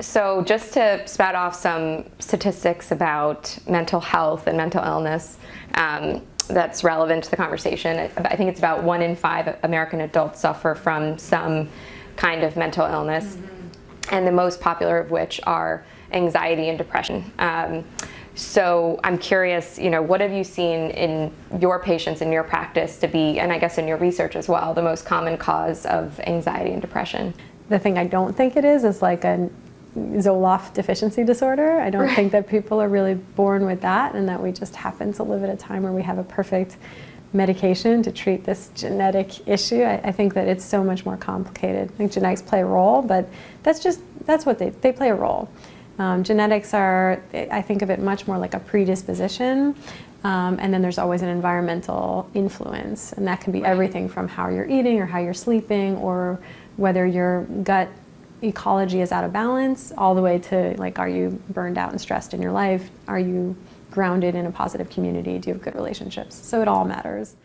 So just to spout off some statistics about mental health and mental illness um, that's relevant to the conversation, I think it's about one in five American adults suffer from some kind of mental illness, mm -hmm. and the most popular of which are anxiety and depression. Um, so I'm curious, you know, what have you seen in your patients in your practice to be, and I guess in your research as well, the most common cause of anxiety and depression? The thing I don't think it is is like a Zoloft deficiency disorder. I don't right. think that people are really born with that and that we just happen to live at a time where we have a perfect medication to treat this genetic issue. I, I, think that it's so much more complicated. I think genetics play a role, but that's just, that's what they, they play a role. Um, genetics are, I think of it much more like a predisposition, um, and then there's always an environmental influence, and that can be everything from how you're eating or how you're sleeping or whether your gut ecology is out of balance all the way to like are you burned out and stressed in your life? Are you grounded in a positive community? Do you have good relationships? So it all matters